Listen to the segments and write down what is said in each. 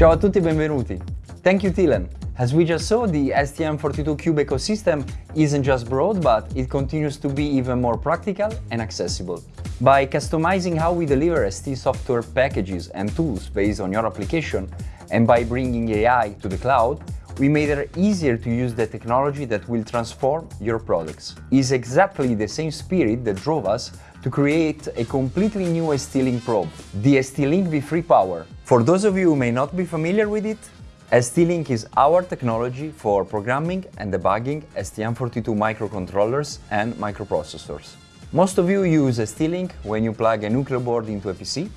Ciao a tutti e benvenuti. Thank you Tilen. As we just saw, the STM32Cube ecosystem isn't just broad, but it continues to be even more practical and accessible. By customizing how we deliver ST software packages and tools based on your application, and by bringing AI to the cloud, we made it easier to use the technology that will transform your products. It's exactly the same spirit that drove us to create a completely new ST-Link probe, the ST-Link V3 Power. For those of you who may not be familiar with it, ST-Link is our technology for programming and debugging STM32 microcontrollers and microprocessors. Most of you use ST-Link when you plug a Nucleo board into a PC,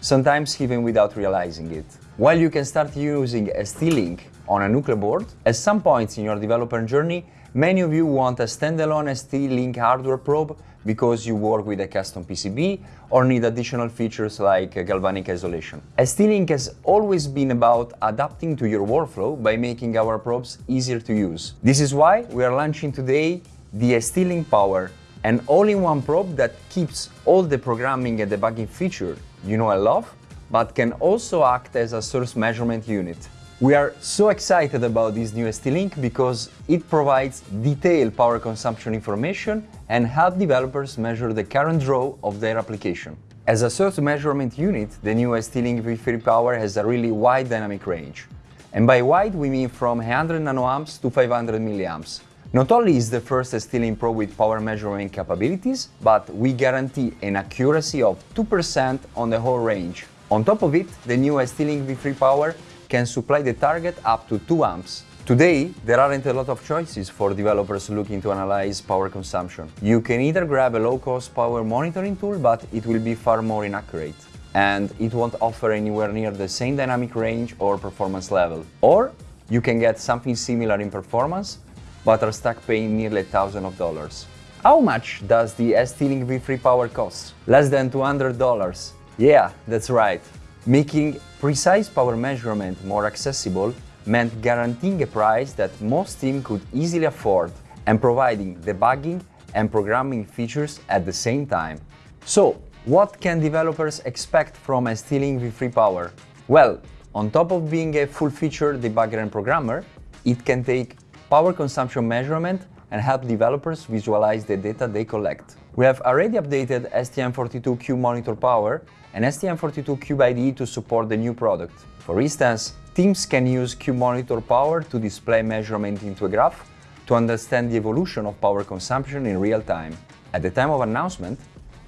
sometimes even without realizing it. While you can start using ST-Link on a Nucleo board, at some points in your developer journey, many of you want a standalone ST-Link hardware probe because you work with a custom PCB or need additional features like galvanic isolation. ST-Link has always been about adapting to your workflow by making our probes easier to use. This is why we are launching today the ST-Link Power, an all-in-one probe that keeps all the programming and debugging features you know and love, but can also act as a source measurement unit. We are so excited about this new ST-Link because it provides detailed power consumption information and help developers measure the current draw of their application. As a source measurement unit, the new ST-Link V3 Power has a really wide dynamic range. And by wide, we mean from 100 nanoamps to 500 milliamps. Not only is the first ST-Link Pro with power measurement capabilities, but we guarantee an accuracy of 2% on the whole range. On top of it, the new ST-Link V3 Power can supply the target up to 2 amps. Today, there aren't a lot of choices for developers looking to analyze power consumption. You can either grab a low-cost power monitoring tool, but it will be far more inaccurate and it won't offer anywhere near the same dynamic range or performance level. Or you can get something similar in performance, but are stuck paying nearly thousands of dollars. How much does the ST-Link V3 Power cost? Less than $200. Yeah, that's right. Making precise power measurement more accessible meant guaranteeing a price that most teams could easily afford and providing debugging and programming features at the same time. So, what can developers expect from ST-Link V3 Power? Well, on top of being a full-featured debugger and programmer, it can take power consumption measurement and help developers visualize the data they collect. We have already updated STM32Cube Monitor Power and STM32Cube IDE to support the new product. For instance, teams can use Cube Monitor Power to display measurement into a graph to understand the evolution of power consumption in real time. At the time of announcement,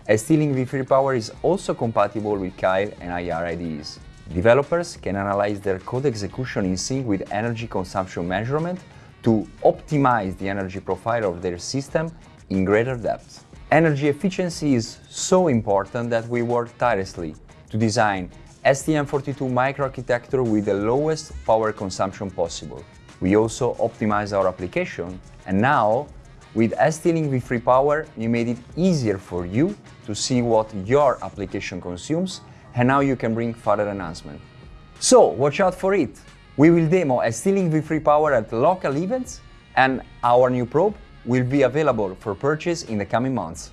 ST-Link V3 Power is also compatible with Keil and IAR IDEs. Developers can analyze their code execution in sync with energy consumption measurement to optimize the energy profile of their system in greater depth. Energy efficiency is so important that we work tirelessly to design STM42 microarchitecture with the lowest power consumption possible. We also optimize our application and now with ST-Link V3 Power, we made it easier for you to see what your application consumes and now you can bring further enhancement. So watch out for it! We will demo ST-Link V3 Power at local events and our new probe will be available for purchase in the coming months.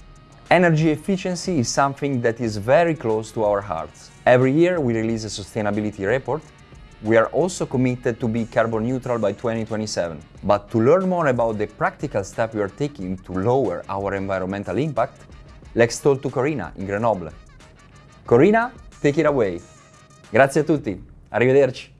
Energy efficiency is something that is very close to our hearts. Every year we release a sustainability report. We are also committed to be carbon neutral by 2027. But to learn more about the practical steps we are taking to lower our environmental impact, let's talk to Corina in Grenoble. Corina, take it away. Grazie a tutti. Arrivederci.